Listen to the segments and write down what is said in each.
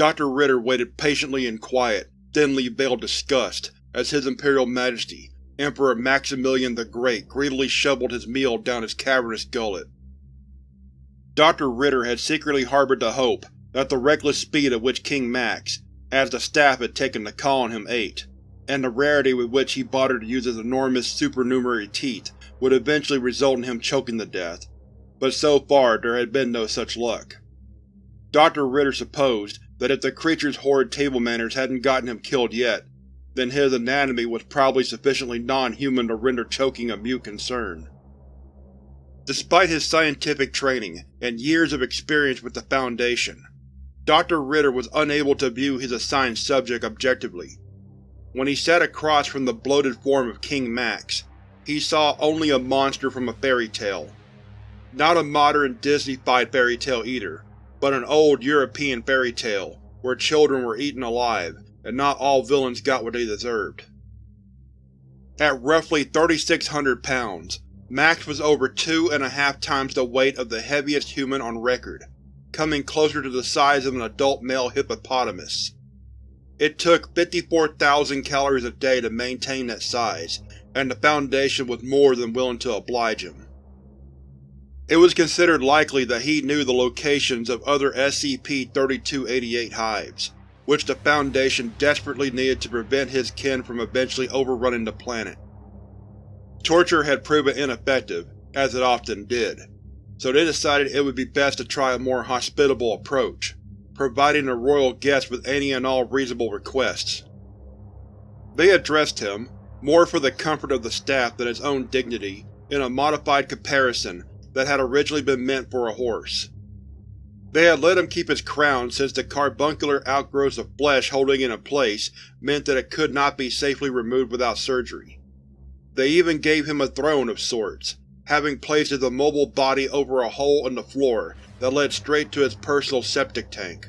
Dr. Ritter waited patiently in quiet, thinly veiled disgust as His Imperial Majesty, Emperor Maximilian the Great greedily shoveled his meal down his cavernous gullet. Dr. Ritter had secretly harbored the hope that the reckless speed at which King Max, as the staff had taken to calling him, ate, and the rarity with which he bothered to use his enormous supernumerary teeth would eventually result in him choking to death, but so far there had been no such luck. Dr. Ritter supposed that if the creature's horrid table manners hadn't gotten him killed yet, then his anatomy was probably sufficiently non-human to render choking a mute concern. Despite his scientific training and years of experience with the Foundation, Dr. Ritter was unable to view his assigned subject objectively. When he sat across from the bloated form of King Max, he saw only a monster from a fairy tale. Not a modern Disney-fied fairy tale either, but an old European fairy tale where children were eaten alive and not all villains got what they deserved. At roughly 3,600 pounds, Max was over two and a half times the weight of the heaviest human on record, coming closer to the size of an adult male hippopotamus. It took 54,000 calories a day to maintain that size, and the Foundation was more than willing to oblige him. It was considered likely that he knew the locations of other SCP-3288 hives, which the Foundation desperately needed to prevent his kin from eventually overrunning the planet. Torture had proven ineffective, as it often did, so they decided it would be best to try a more hospitable approach, providing the royal guest with any and all reasonable requests. They addressed him, more for the comfort of the staff than his own dignity, in a modified caparison that had originally been meant for a horse. They had let him keep his crown since the carbuncular outgrowths of flesh holding it in place meant that it could not be safely removed without surgery. They even gave him a throne of sorts, having placed his immobile body over a hole in the floor that led straight to his personal septic tank.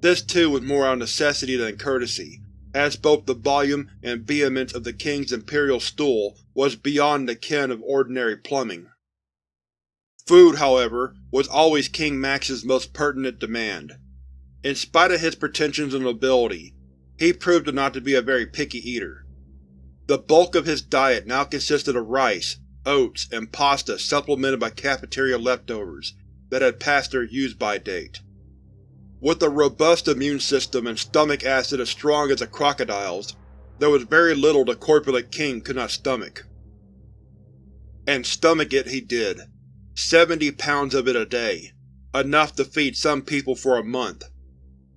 This too was more out of necessity than courtesy, as both the volume and vehemence of the king's imperial stool was beyond the ken of ordinary plumbing. Food, however, was always King Max's most pertinent demand. In spite of his pretensions of nobility, he proved not to be a very picky eater. The bulk of his diet now consisted of rice, oats, and pasta supplemented by cafeteria leftovers that had passed their use-by date. With a robust immune system and stomach acid as strong as a crocodile's, there was very little the corpulent king could not stomach. And stomach it he did. Seventy pounds of it a day, enough to feed some people for a month.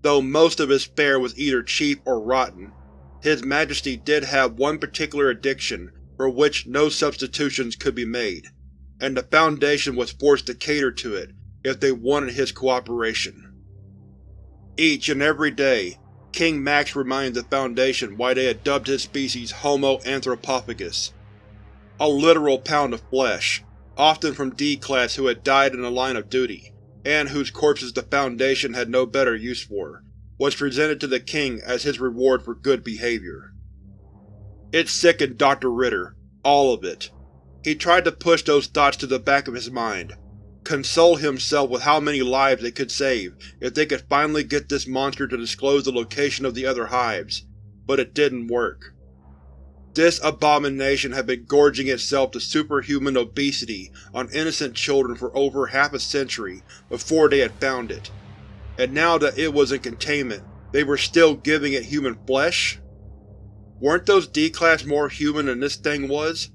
Though most of his fare was either cheap or rotten, his Majesty did have one particular addiction for which no substitutions could be made, and the Foundation was forced to cater to it if they wanted his cooperation. Each and every day, King Max reminded the Foundation why they had dubbed his species Homo anthropophagus. A literal pound of flesh, often from D-Class who had died in the line of duty, and whose corpses the Foundation had no better use for, was presented to the king as his reward for good behavior. It sickened Dr. Ritter, all of it. He tried to push those thoughts to the back of his mind, console himself with how many lives they could save if they could finally get this monster to disclose the location of the other hives, but it didn't work. This abomination had been gorging itself to superhuman obesity on innocent children for over half a century before they had found it and now that it was in containment, they were still giving it human flesh? Weren't those D-Class more human than this thing was?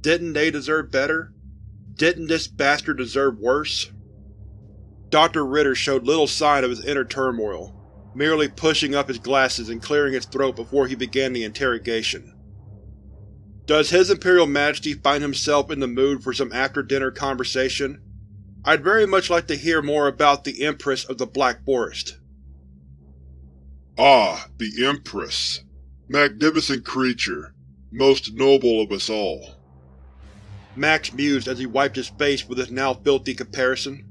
Didn't they deserve better? Didn't this bastard deserve worse? Dr. Ritter showed little sign of his inner turmoil, merely pushing up his glasses and clearing his throat before he began the interrogation. Does His Imperial Majesty find himself in the mood for some after-dinner conversation? I'd very much like to hear more about the Empress of the Black Forest. Ah, the Empress. Magnificent creature. Most noble of us all. Max mused as he wiped his face with his now filthy caparison.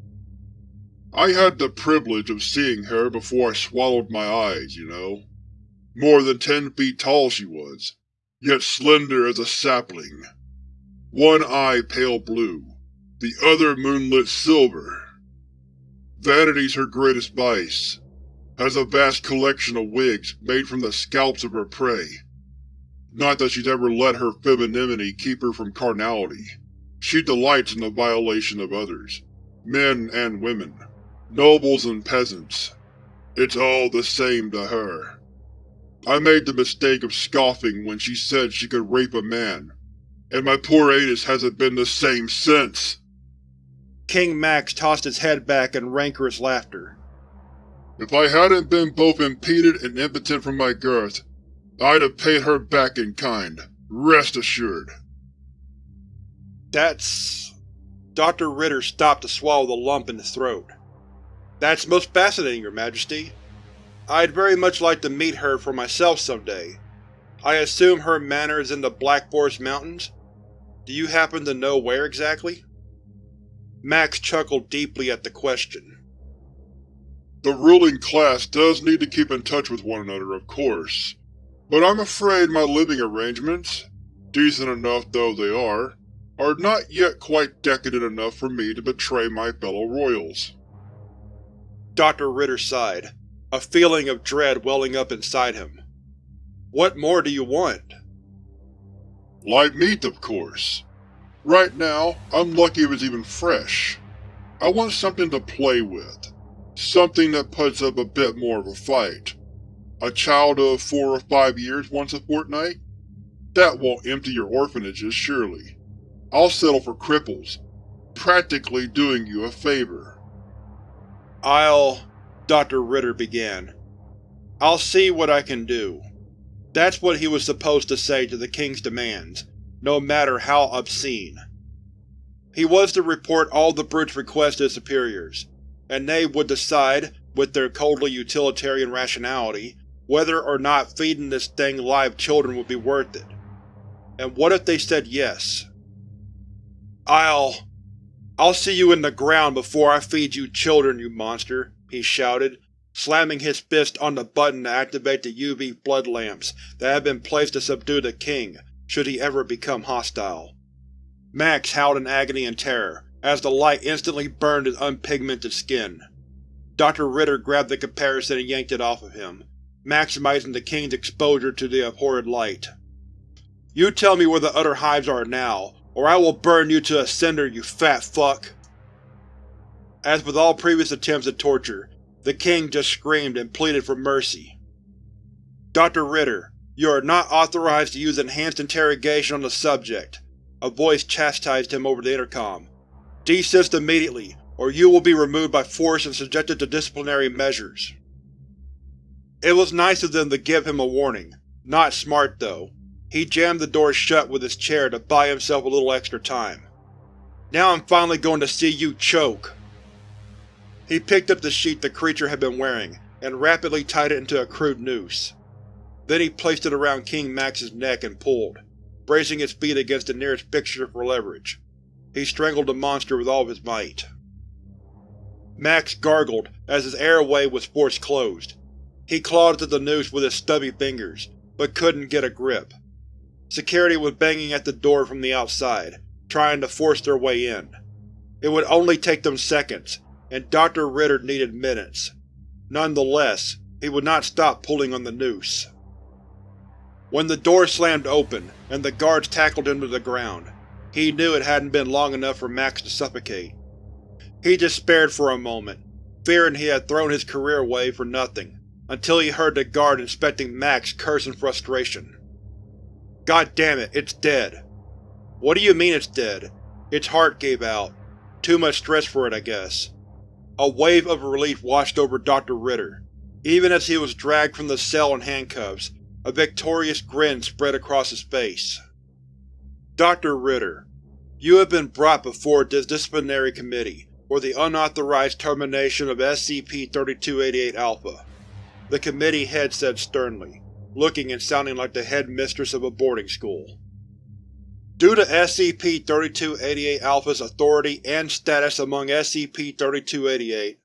I had the privilege of seeing her before I swallowed my eyes, you know. More than ten feet tall she was, yet slender as a sapling. One eye pale blue, the other moonlit silver. Vanity's her greatest vice. has a vast collection of wigs made from the scalps of her prey. Not that she's ever let her femininity keep her from carnality. She delights in the violation of others, men and women, nobles and peasants. It's all the same to her. I made the mistake of scoffing when she said she could rape a man, and my poor anus hasn't been the same since. King Max tossed his head back in rancorous laughter. If I hadn't been both impeded and impotent from my girth, I'd have paid her back in kind, rest assured. That's… Dr. Ritter stopped to swallow the lump in his throat. That's most fascinating, Your Majesty. I'd very much like to meet her for myself someday. I assume her manor is in the Black Forest Mountains? Do you happen to know where exactly? Max chuckled deeply at the question. The ruling class does need to keep in touch with one another, of course, but I'm afraid my living arrangements, decent enough though they are, are not yet quite decadent enough for me to betray my fellow royals. Dr. Ritter sighed, a feeling of dread welling up inside him. What more do you want? Live meat, of course. Right now, I'm lucky it was even fresh. I want something to play with. Something that puts up a bit more of a fight. A child of four or five years once a fortnight? That won't empty your orphanages, surely. I'll settle for cripples, practically doing you a favor. I'll… Dr. Ritter began. I'll see what I can do. That's what he was supposed to say to the King's demands, no matter how obscene. He was to report all the Brute's requests to his superiors, and they would decide, with their coldly utilitarian rationality, whether or not feeding this thing live children would be worth it. And what if they said yes? I'll… I'll see you in the ground before I feed you children, you monster, he shouted, slamming his fist on the button to activate the UV blood lamps that had been placed to subdue the king, should he ever become hostile. Max howled in agony and terror, as the light instantly burned his unpigmented skin. Dr. Ritter grabbed the caparison and yanked it off of him, maximizing the king's exposure to the abhorred light. You tell me where the other hives are now, or I will burn you to a cinder, you fat fuck! As with all previous attempts at torture, the king just screamed and pleaded for mercy. Dr. Ritter, you are not authorized to use enhanced interrogation on the subject. A voice chastised him over the intercom. Desist immediately, or you will be removed by force and subjected to disciplinary measures. It was nice of them to give him a warning. Not smart, though. He jammed the door shut with his chair to buy himself a little extra time. Now I'm finally going to see you choke! He picked up the sheet the creature had been wearing, and rapidly tied it into a crude noose. Then he placed it around King Max's neck and pulled, bracing his feet against the nearest fixture for leverage. He strangled the monster with all of his might. Max gargled as his airway was forced closed. He clawed at the noose with his stubby fingers, but couldn't get a grip. Security was banging at the door from the outside, trying to force their way in. It would only take them seconds, and Dr. Ritter needed minutes. Nonetheless, he would not stop pulling on the noose. When the door slammed open, and the guards tackled him to the ground, he knew it hadn't been long enough for Max to suffocate. He despaired for a moment, fearing he had thrown his career away for nothing, until he heard the guard inspecting Max curse in frustration. God damn it, it's dead. What do you mean it's dead? Its heart gave out. Too much stress for it, I guess. A wave of relief washed over Dr. Ritter. Even as he was dragged from the cell in handcuffs, a victorious grin spread across his face. Dr. Ritter, you have been brought before this disciplinary committee for the unauthorized termination of SCP-3288-Alpha. The committee head said sternly, looking and sounding like the headmistress of a boarding school. Due to SCP-3288-Alpha's authority and status among SCP-3288,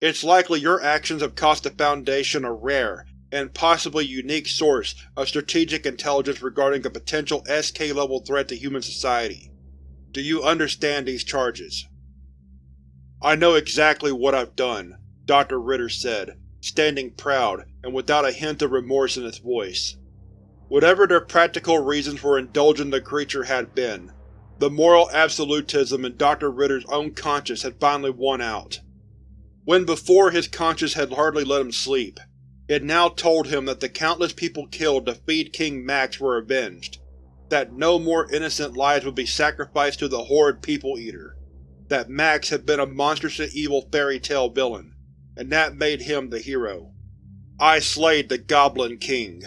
it's likely your actions have cost the Foundation a rare and possibly unique source of strategic intelligence regarding a potential SK-level threat to human society. Do you understand these charges? I know exactly what I've done, Dr. Ritter said, standing proud and without a hint of remorse in his voice. Whatever their practical reasons for indulging the creature had been, the moral absolutism in Dr. Ritter's own conscience had finally won out. When before his conscience had hardly let him sleep, it now told him that the countless people killed to feed King Max were avenged, that no more innocent lives would be sacrificed to the horrid People-Eater, that Max had been a monstrously evil fairy tale villain, and that made him the hero. I slayed the Goblin King.